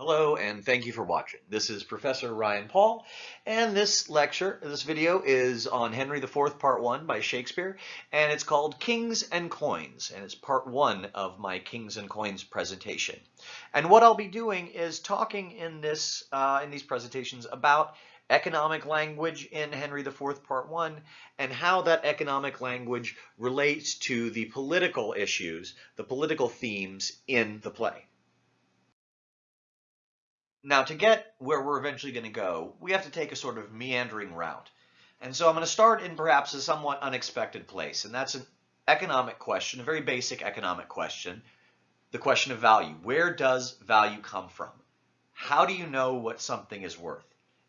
Hello and thank you for watching. This is Professor Ryan Paul and this lecture, this video is on Henry IV Part 1 by Shakespeare and it's called Kings and Coins and it's part 1 of my Kings and Coins presentation. And what I'll be doing is talking in this uh, in these presentations about economic language in Henry IV Part 1 and how that economic language relates to the political issues, the political themes in the play. Now to get where we're eventually going to go, we have to take a sort of meandering route. And so I'm going to start in perhaps a somewhat unexpected place, and that's an economic question, a very basic economic question, the question of value. Where does value come from? How do you know what something is worth?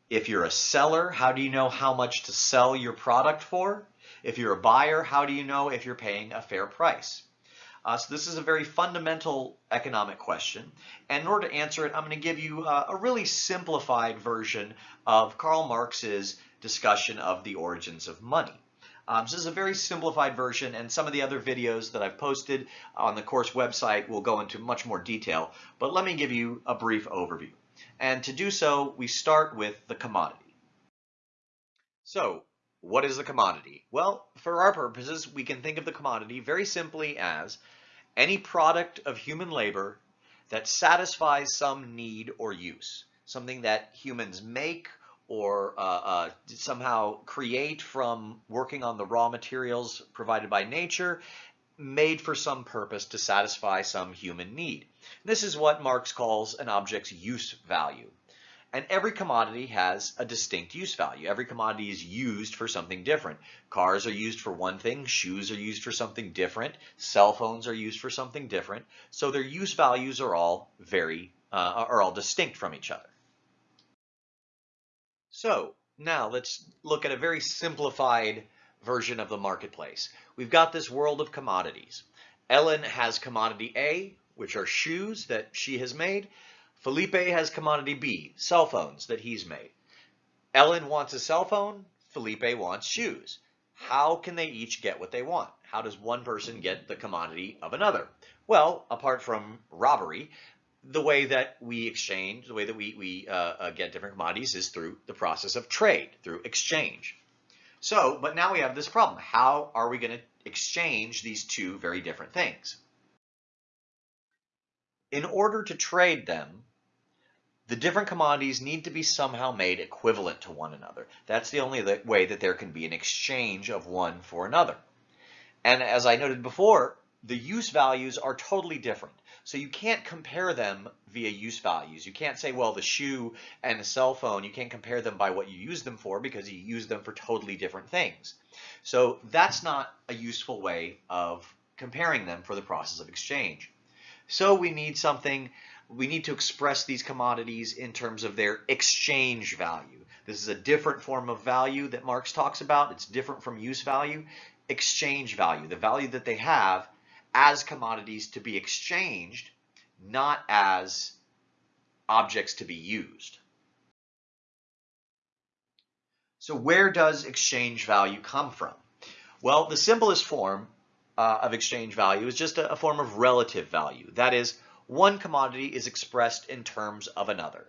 If you're a seller, how do you know how much to sell your product for? If you're a buyer, how do you know if you're paying a fair price? Uh, so this is a very fundamental economic question. And in order to answer it, I'm going to give you uh, a really simplified version of Karl Marx's discussion of the origins of money. Um, so this is a very simplified version and some of the other videos that I've posted on the course website will go into much more detail, but let me give you a brief overview. And to do so, we start with the commodity. So what is the commodity? Well, for our purposes, we can think of the commodity very simply as any product of human labor that satisfies some need or use, something that humans make or uh, uh, somehow create from working on the raw materials provided by nature, made for some purpose to satisfy some human need. This is what Marx calls an object's use value. And every commodity has a distinct use value. Every commodity is used for something different. Cars are used for one thing, shoes are used for something different, cell phones are used for something different. So their use values are all very, uh, are all distinct from each other. So now let's look at a very simplified version of the marketplace. We've got this world of commodities. Ellen has commodity A, which are shoes that she has made. Felipe has commodity B, cell phones that he's made. Ellen wants a cell phone, Felipe wants shoes. How can they each get what they want? How does one person get the commodity of another? Well, apart from robbery, the way that we exchange, the way that we, we uh, uh, get different commodities is through the process of trade, through exchange. So, but now we have this problem. How are we going to exchange these two very different things? In order to trade them, the different commodities need to be somehow made equivalent to one another. That's the only way that there can be an exchange of one for another. And as I noted before, the use values are totally different. So you can't compare them via use values. You can't say, well, the shoe and the cell phone, you can't compare them by what you use them for because you use them for totally different things. So that's not a useful way of comparing them for the process of exchange. So we need something we need to express these commodities in terms of their exchange value. This is a different form of value that Marx talks about. It's different from use value. Exchange value, the value that they have as commodities to be exchanged, not as objects to be used. So where does exchange value come from? Well, the simplest form uh, of exchange value is just a, a form of relative value. That is, one commodity is expressed in terms of another.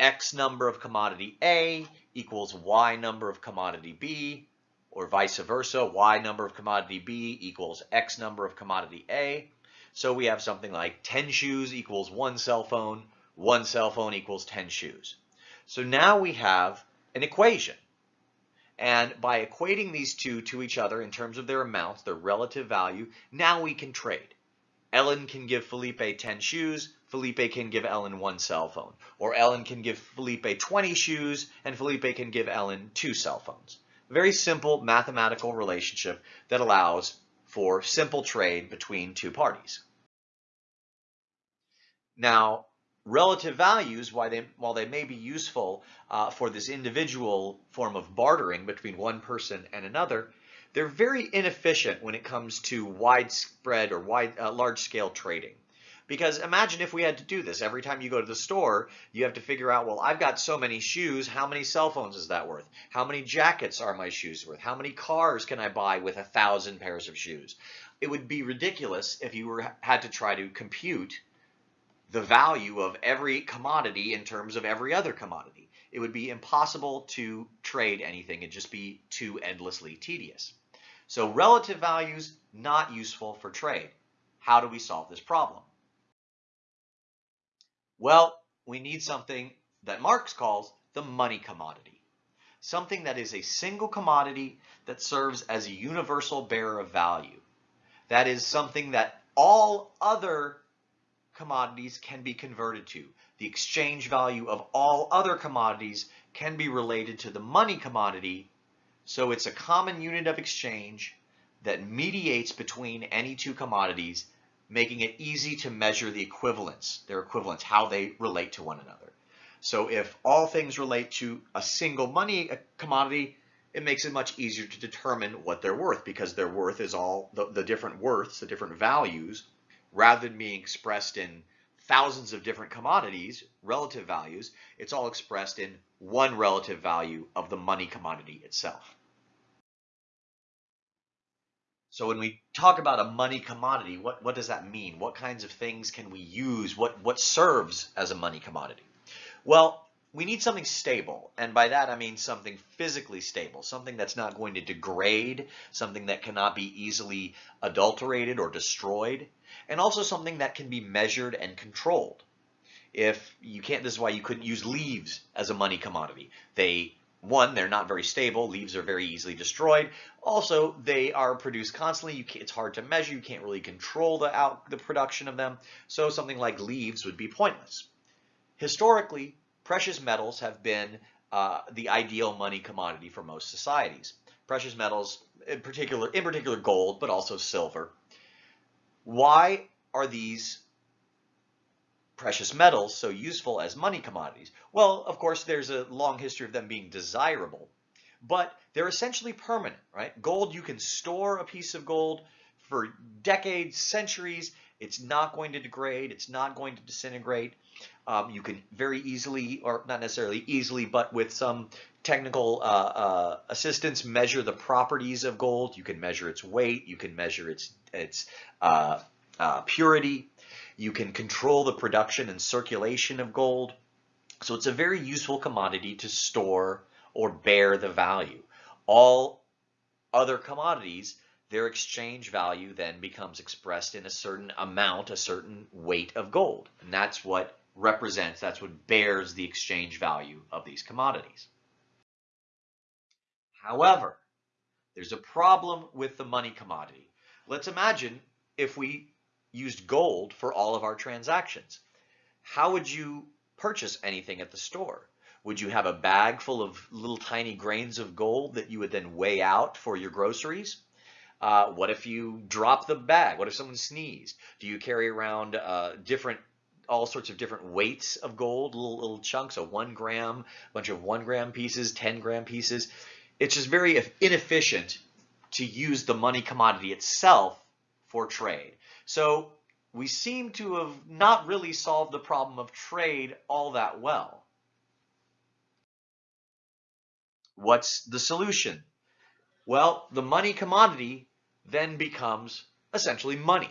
X number of commodity A equals Y number of commodity B, or vice versa, Y number of commodity B equals X number of commodity A. So we have something like 10 shoes equals one cell phone, one cell phone equals 10 shoes. So now we have an equation. And by equating these two to each other in terms of their amounts, their relative value, now we can trade. Ellen can give Felipe 10 shoes, Felipe can give Ellen one cell phone. Or Ellen can give Felipe 20 shoes, and Felipe can give Ellen two cell phones. A very simple mathematical relationship that allows for simple trade between two parties. Now, relative values, while they, while they may be useful uh, for this individual form of bartering between one person and another, they're very inefficient when it comes to widespread or wide, uh, large-scale trading. Because imagine if we had to do this. Every time you go to the store, you have to figure out, well, I've got so many shoes. How many cell phones is that worth? How many jackets are my shoes worth? How many cars can I buy with a thousand pairs of shoes? It would be ridiculous if you were had to try to compute the value of every commodity in terms of every other commodity. It would be impossible to trade anything. It'd just be too endlessly tedious. So relative values, not useful for trade. How do we solve this problem? Well, we need something that Marx calls the money commodity. Something that is a single commodity that serves as a universal bearer of value. That is something that all other commodities can be converted to. The exchange value of all other commodities can be related to the money commodity, so it's a common unit of exchange that mediates between any two commodities, making it easy to measure the equivalence, their equivalence, how they relate to one another. So if all things relate to a single money commodity, it makes it much easier to determine what they're worth because their worth is all the, the different worths, the different values rather than being expressed in thousands of different commodities, relative values, it's all expressed in one relative value of the money commodity itself. So when we talk about a money commodity, what, what does that mean? What kinds of things can we use? What, what serves as a money commodity? Well, we need something stable. And by that, I mean something physically stable, something that's not going to degrade, something that cannot be easily adulterated or destroyed and also something that can be measured and controlled. If you can't, this is why you couldn't use leaves as a money commodity. They, one, they're not very stable. Leaves are very easily destroyed. Also, they are produced constantly. it's hard to measure. You can't really control the out the production of them. So something like leaves would be pointless. Historically, precious metals have been uh, the ideal money commodity for most societies. Precious metals, in particular, in particular gold, but also silver, why are these precious metals so useful as money commodities? Well, of course, there's a long history of them being desirable, but they're essentially permanent, right? Gold, you can store a piece of gold for decades, centuries. It's not going to degrade. It's not going to disintegrate. Um, you can very easily, or not necessarily easily, but with some technical uh, uh, assistance, measure the properties of gold. You can measure its weight. You can measure its its uh, uh, purity. You can control the production and circulation of gold. So it's a very useful commodity to store or bear the value. All other commodities, their exchange value then becomes expressed in a certain amount, a certain weight of gold. And that's what represents, that's what bears the exchange value of these commodities. However, there's a problem with the money commodity. Let's imagine if we used gold for all of our transactions. How would you purchase anything at the store? Would you have a bag full of little tiny grains of gold that you would then weigh out for your groceries? Uh, what if you drop the bag? What if someone sneezed? Do you carry around uh, different, all sorts of different weights of gold, little, little chunks, a one gram, a bunch of one gram pieces, 10 gram pieces? It's just very inefficient to use the money commodity itself for trade. So we seem to have not really solved the problem of trade all that well. What's the solution? Well, the money commodity then becomes essentially money,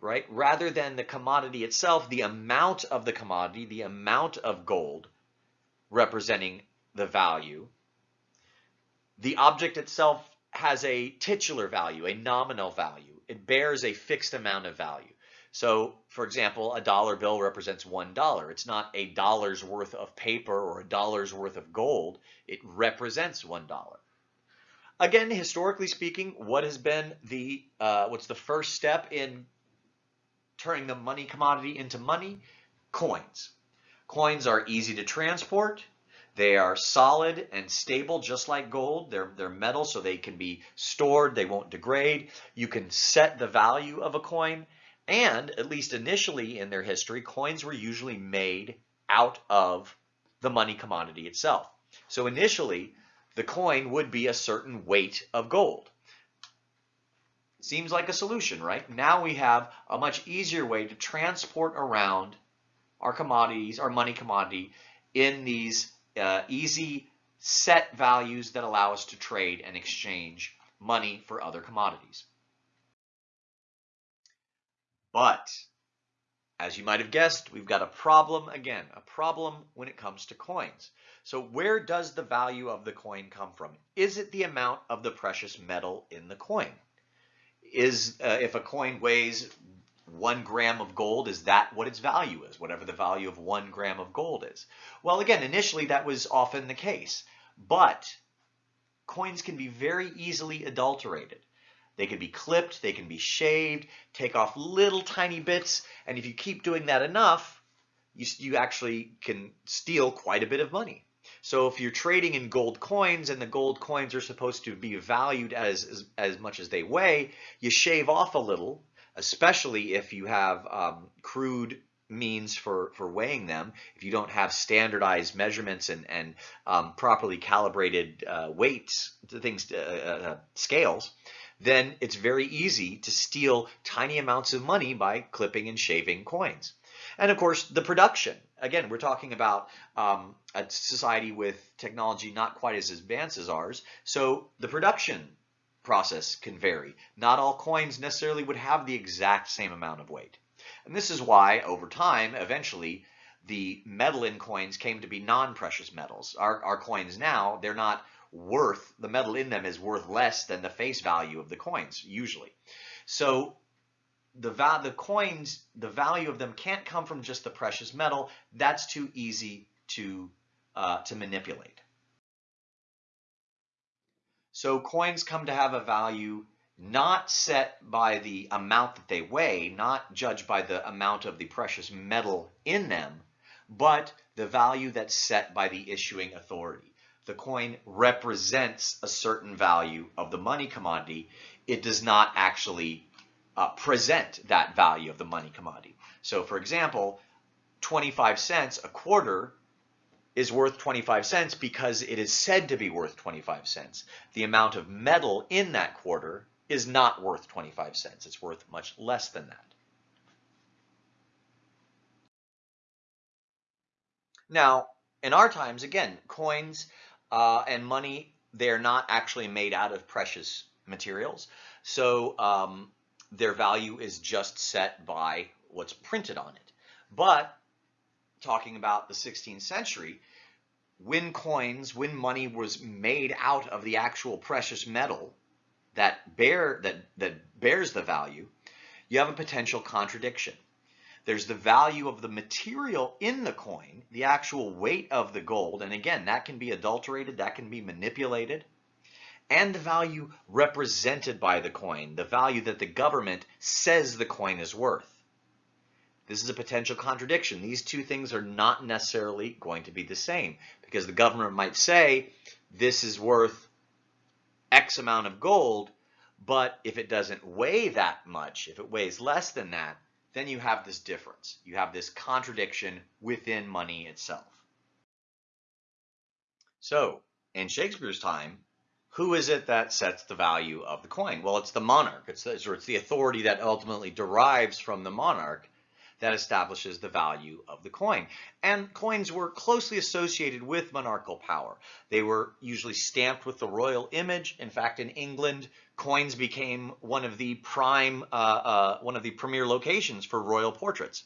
right? Rather than the commodity itself, the amount of the commodity, the amount of gold representing the value, the object itself has a titular value, a nominal value. It bears a fixed amount of value. So, for example, a dollar bill represents one dollar. It's not a dollar's worth of paper or a dollar's worth of gold. It represents one dollar. Again, historically speaking, what has been the uh, what's the first step in turning the money commodity into money? Coins. Coins are easy to transport. They are solid and stable, just like gold. They're, they're metal, so they can be stored. They won't degrade. You can set the value of a coin. And at least initially in their history, coins were usually made out of the money commodity itself. So initially, the coin would be a certain weight of gold. Seems like a solution, right? Now we have a much easier way to transport around our commodities, our money commodity, in these uh, easy set values that allow us to trade and exchange money for other commodities. But as you might have guessed, we've got a problem again, a problem when it comes to coins. So where does the value of the coin come from? Is it the amount of the precious metal in the coin? Is uh, if a coin weighs one gram of gold, is that what its value is, whatever the value of one gram of gold is? Well, again, initially that was often the case, but coins can be very easily adulterated. They can be clipped, they can be shaved, take off little tiny bits, and if you keep doing that enough, you, you actually can steal quite a bit of money. So if you're trading in gold coins and the gold coins are supposed to be valued as, as, as much as they weigh, you shave off a little, especially if you have um, crude means for, for weighing them, if you don't have standardized measurements and, and um, properly calibrated uh, weights, things, uh, uh, scales, then it's very easy to steal tiny amounts of money by clipping and shaving coins. And of course, the production. Again, we're talking about um, a society with technology not quite as advanced as ours. So the production process can vary. Not all coins necessarily would have the exact same amount of weight. And this is why, over time, eventually, the metal in coins came to be non-precious metals. Our, our coins now, they're not worth, the metal in them is worth less than the face value of the coins, usually. So the, the coins, the value of them can't come from just the precious metal. That's too easy to, uh, to manipulate. So coins come to have a value not set by the amount that they weigh, not judged by the amount of the precious metal in them, but the value that's set by the issuing authority the coin represents a certain value of the money commodity, it does not actually uh, present that value of the money commodity. So for example, 25 cents, a quarter, is worth 25 cents because it is said to be worth 25 cents. The amount of metal in that quarter is not worth 25 cents. It's worth much less than that. Now, in our times, again, coins uh, and money, they're not actually made out of precious materials. So um, their value is just set by what's printed on it. But talking about the 16th century, when coins, when money was made out of the actual precious metal that bear that that bears the value, you have a potential contradiction. There's the value of the material in the coin, the actual weight of the gold. And again, that can be adulterated, that can be manipulated. And the value represented by the coin, the value that the government says the coin is worth. This is a potential contradiction. These two things are not necessarily going to be the same because the government might say this is worth X amount of gold, but if it doesn't weigh that much, if it weighs less than that, then you have this difference. You have this contradiction within money itself. So, in Shakespeare's time, who is it that sets the value of the coin? Well, it's the monarch. It's the, it's the authority that ultimately derives from the monarch that establishes the value of the coin. And coins were closely associated with monarchical power. They were usually stamped with the royal image. In fact, in England, coins became one of the prime, uh, uh, one of the premier locations for royal portraits.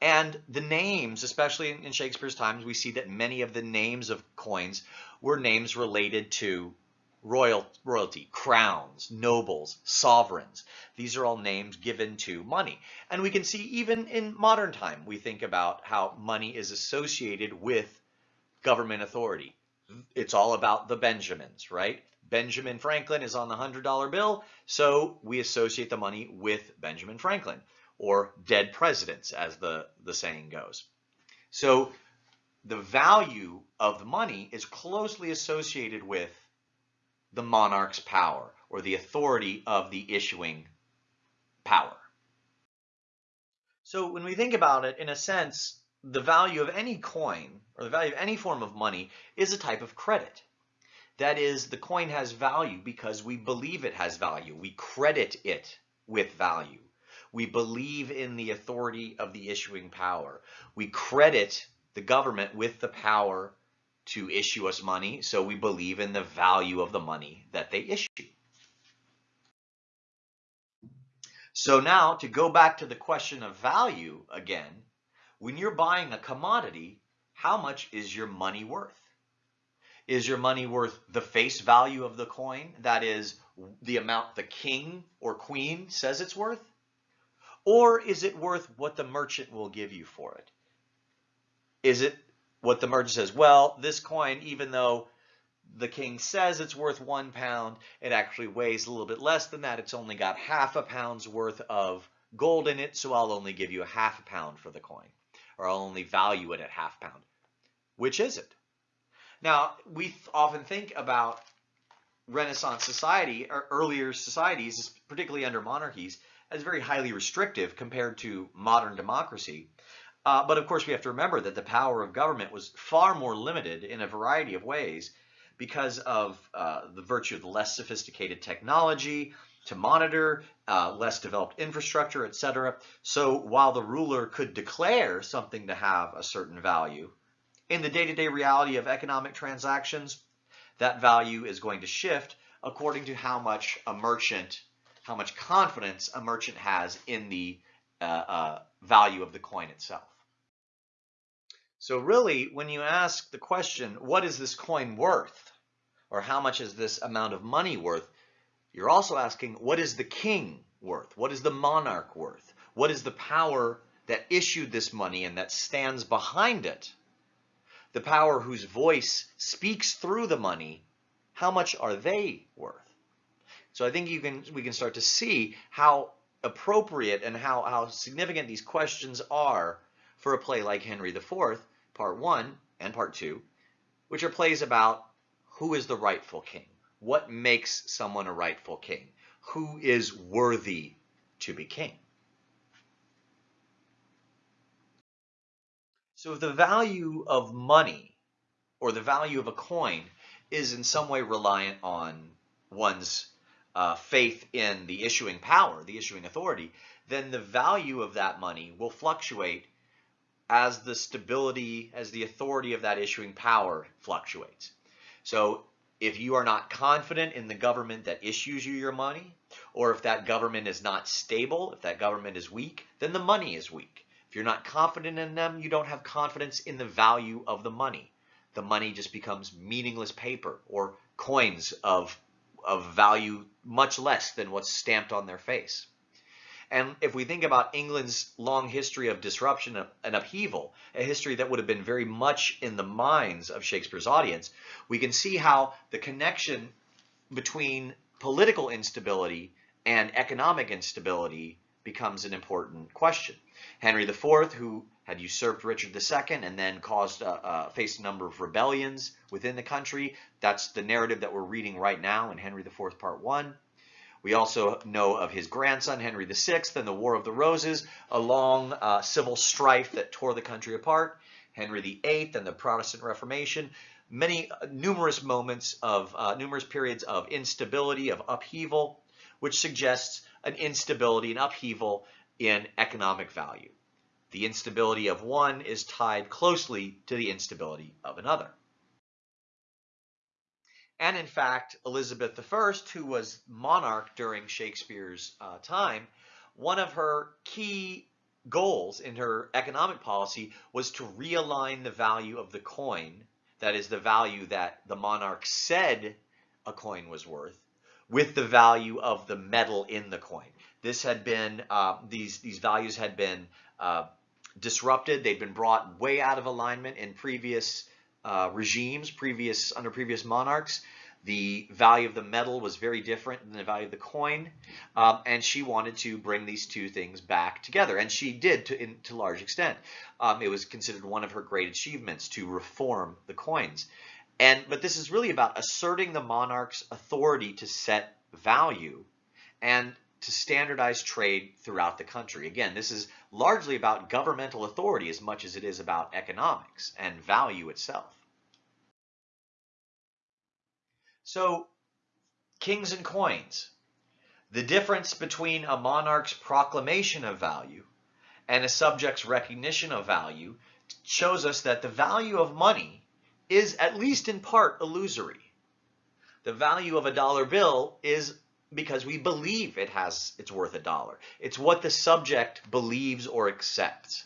And the names, especially in Shakespeare's times, we see that many of the names of coins were names related to royal, royalty, crowns, nobles, sovereigns. These are all names given to money. And we can see even in modern time, we think about how money is associated with government authority. It's all about the Benjamins, right? Benjamin Franklin is on the $100 bill, so we associate the money with Benjamin Franklin, or dead presidents, as the, the saying goes. So the value of the money is closely associated with the monarch's power or the authority of the issuing power. So when we think about it, in a sense, the value of any coin or the value of any form of money is a type of credit. That is, the coin has value because we believe it has value. We credit it with value. We believe in the authority of the issuing power. We credit the government with the power to issue us money, so we believe in the value of the money that they issue. So now to go back to the question of value again, when you're buying a commodity, how much is your money worth? Is your money worth the face value of the coin? That is the amount the king or queen says it's worth? Or is it worth what the merchant will give you for it? Is it what the merchant says, well, this coin, even though the king says it's worth one pound, it actually weighs a little bit less than that. It's only got half a pound's worth of gold in it, so I'll only give you a half a pound for the coin, or I'll only value it at half pound. Which is it? Now, we often think about Renaissance society, or earlier societies, particularly under monarchies, as very highly restrictive compared to modern democracy. Uh, but of course, we have to remember that the power of government was far more limited in a variety of ways because of uh, the virtue of the less sophisticated technology to monitor, uh, less developed infrastructure, etc. So while the ruler could declare something to have a certain value, in the day-to-day -day reality of economic transactions, that value is going to shift according to how much a merchant, how much confidence a merchant has in the uh, uh, value of the coin itself. So really, when you ask the question, what is this coin worth? Or how much is this amount of money worth? You're also asking, what is the king worth? What is the monarch worth? What is the power that issued this money and that stands behind it? The power whose voice speaks through the money, how much are they worth? So I think you can we can start to see how appropriate and how, how significant these questions are for a play like Henry IV part one and part two, which are plays about who is the rightful king, what makes someone a rightful king, who is worthy to be king. So if the value of money or the value of a coin is in some way reliant on one's uh, faith in the issuing power, the issuing authority, then the value of that money will fluctuate as the stability, as the authority of that issuing power fluctuates. So if you are not confident in the government that issues you your money, or if that government is not stable, if that government is weak, then the money is weak. If you're not confident in them, you don't have confidence in the value of the money. The money just becomes meaningless paper or coins of, of value much less than what's stamped on their face. And if we think about England's long history of disruption and upheaval, a history that would have been very much in the minds of Shakespeare's audience, we can see how the connection between political instability and economic instability becomes an important question. Henry IV, who had usurped Richard II and then caused uh, uh, faced a number of rebellions within the country. That's the narrative that we're reading right now in Henry IV Part 1. We also know of his grandson, Henry VI, and the War of the Roses, a long uh, civil strife that tore the country apart, Henry VIII and the Protestant Reformation, many uh, numerous moments of, uh, numerous periods of instability, of upheaval, which suggests an instability, an upheaval in economic value. The instability of one is tied closely to the instability of another. And in fact, Elizabeth I, who was monarch during Shakespeare's uh, time, one of her key goals in her economic policy was to realign the value of the coin, that is the value that the monarch said a coin was worth, with the value of the metal in the coin. This had been, uh, these, these values had been uh, disrupted. They'd been brought way out of alignment in previous uh, regimes, previous under previous monarchs. The value of the metal was very different than the value of the coin, um, and she wanted to bring these two things back together, and she did to, in, to large extent. Um, it was considered one of her great achievements to reform the coins. And But this is really about asserting the monarch's authority to set value and to standardize trade throughout the country. Again, this is largely about governmental authority as much as it is about economics and value itself. So, kings and coins. The difference between a monarch's proclamation of value and a subject's recognition of value shows us that the value of money is at least in part illusory. The value of a dollar bill is because we believe it has it's worth a dollar. It's what the subject believes or accepts.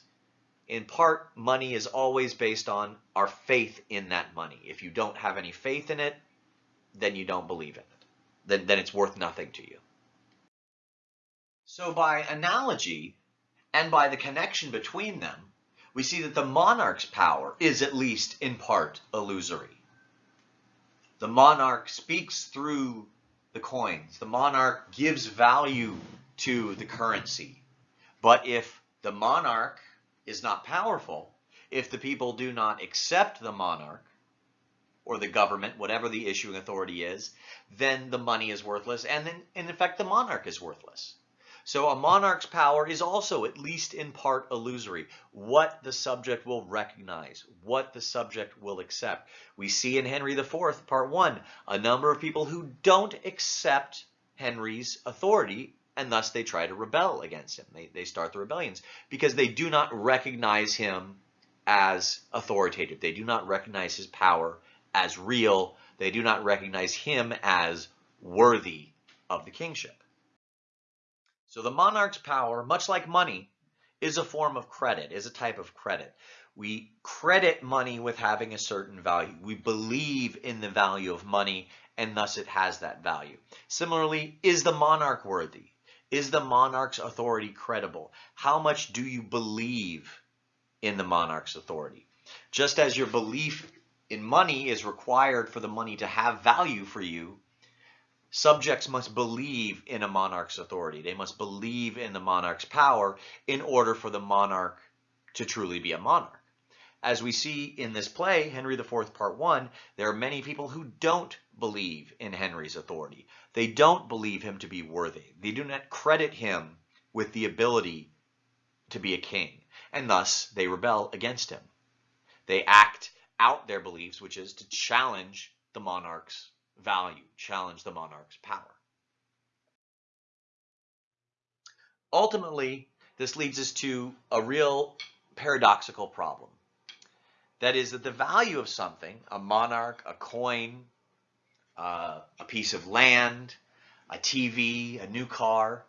In part, money is always based on our faith in that money. If you don't have any faith in it, then you don't believe in it. Then, then it's worth nothing to you. So by analogy, and by the connection between them, we see that the monarch's power is at least in part illusory. The monarch speaks through the coins. The monarch gives value to the currency. But if the monarch is not powerful, if the people do not accept the monarch or the government, whatever the issuing authority is, then the money is worthless and then in effect the monarch is worthless. So a monarch's power is also at least in part illusory. What the subject will recognize, what the subject will accept. We see in Henry IV, part one, a number of people who don't accept Henry's authority and thus they try to rebel against him. They, they start the rebellions because they do not recognize him as authoritative. They do not recognize his power as real. They do not recognize him as worthy of the kingship. So the monarch's power, much like money, is a form of credit, is a type of credit. We credit money with having a certain value. We believe in the value of money and thus it has that value. Similarly, is the monarch worthy? Is the monarch's authority credible? How much do you believe in the monarch's authority? Just as your belief in money is required for the money to have value for you, Subjects must believe in a monarch's authority. They must believe in the monarch's power in order for the monarch to truly be a monarch. As we see in this play, Henry IV, Part 1, there are many people who don't believe in Henry's authority. They don't believe him to be worthy. They do not credit him with the ability to be a king, and thus they rebel against him. They act out their beliefs, which is to challenge the monarch's value, challenge the monarch's power. Ultimately, this leads us to a real paradoxical problem. That is that the value of something, a monarch, a coin, uh, a piece of land, a TV, a new car,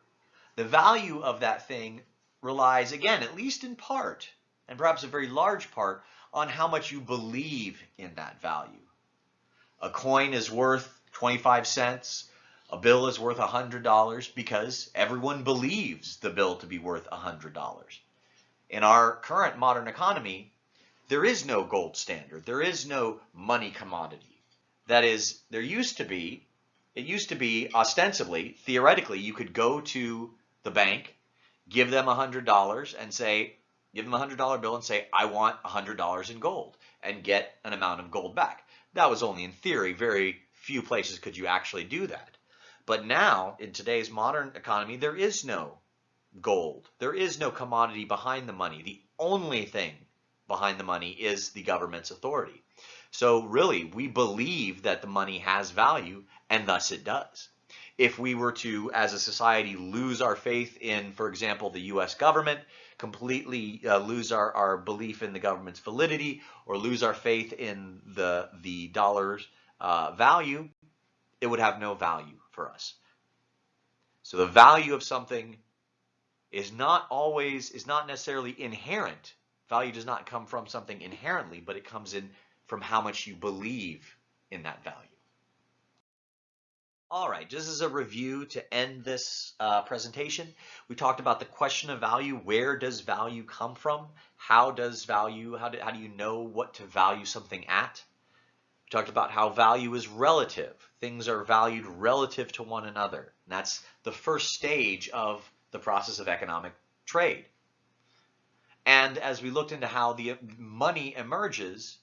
the value of that thing relies, again, at least in part, and perhaps a very large part, on how much you believe in that value. A coin is worth 25 cents. A bill is worth $100 because everyone believes the bill to be worth $100. In our current modern economy, there is no gold standard. There is no money commodity. That is, there used to be, it used to be ostensibly, theoretically, you could go to the bank, give them $100 and say, give them a $100 bill and say, I want $100 in gold and get an amount of gold back. That was only in theory. Very few places could you actually do that. But now, in today's modern economy, there is no gold. There is no commodity behind the money. The only thing behind the money is the government's authority. So really, we believe that the money has value, and thus it does. If we were to, as a society, lose our faith in, for example, the U.S. government, completely uh, lose our, our belief in the government's validity or lose our faith in the, the dollar's uh, value, it would have no value for us. So the value of something is not always, is not necessarily inherent. Value does not come from something inherently, but it comes in from how much you believe in that value. All right, this is a review to end this uh, presentation, we talked about the question of value. Where does value come from? How does value, how do, how do you know what to value something at? We talked about how value is relative. Things are valued relative to one another. And that's the first stage of the process of economic trade. And as we looked into how the money emerges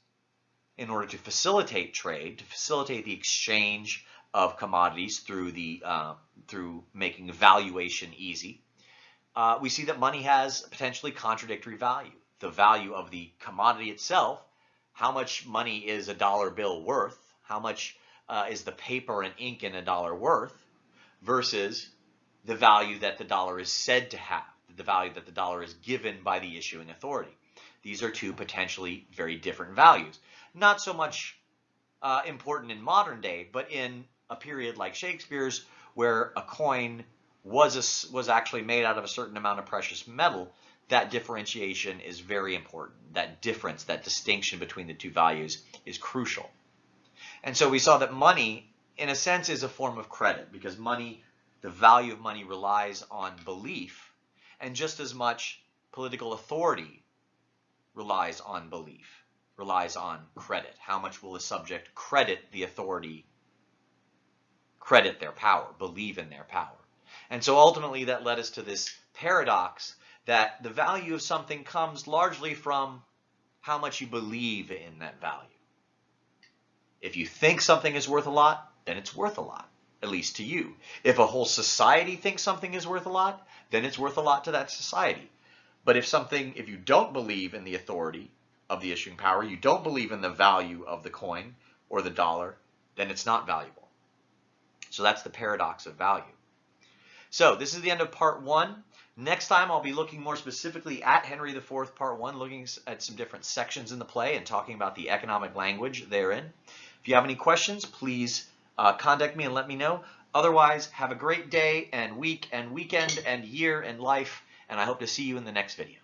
in order to facilitate trade, to facilitate the exchange of commodities through the uh, through making valuation easy, uh, we see that money has potentially contradictory value. The value of the commodity itself, how much money is a dollar bill worth, how much uh, is the paper and ink in a dollar worth, versus the value that the dollar is said to have, the value that the dollar is given by the issuing authority. These are two potentially very different values. Not so much uh, important in modern day, but in a period like Shakespeare's where a coin was a, was actually made out of a certain amount of precious metal, that differentiation is very important. That difference, that distinction between the two values is crucial. And so we saw that money, in a sense, is a form of credit because money, the value of money relies on belief, and just as much political authority relies on belief, relies on credit. How much will the subject credit the authority, credit their power, believe in their power? And so ultimately that led us to this paradox that the value of something comes largely from how much you believe in that value. If you think something is worth a lot, then it's worth a lot, at least to you. If a whole society thinks something is worth a lot, then it's worth a lot to that society. But if something, if you don't believe in the authority of the issuing power, you don't believe in the value of the coin or the dollar, then it's not valuable. So that's the paradox of value. So this is the end of part one. Next time I'll be looking more specifically at Henry IV, part one, looking at some different sections in the play and talking about the economic language therein. If you have any questions, please uh, contact me and let me know. Otherwise, have a great day and week and weekend and year and life, and I hope to see you in the next video.